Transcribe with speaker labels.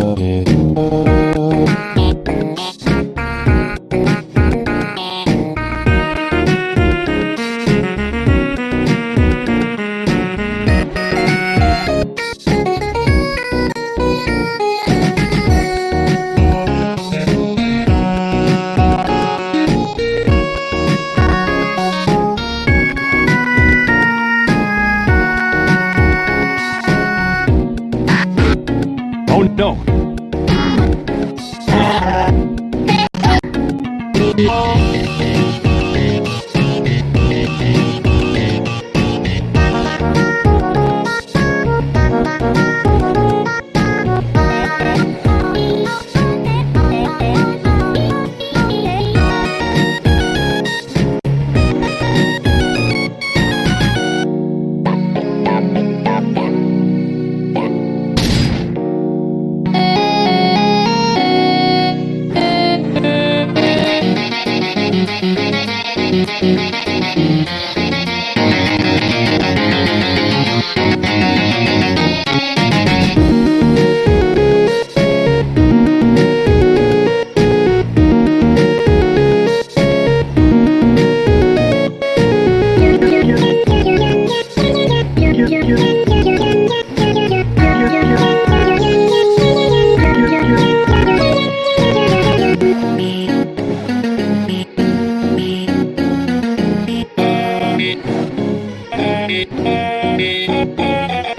Speaker 1: Yeah.
Speaker 2: Thank
Speaker 3: Thank you.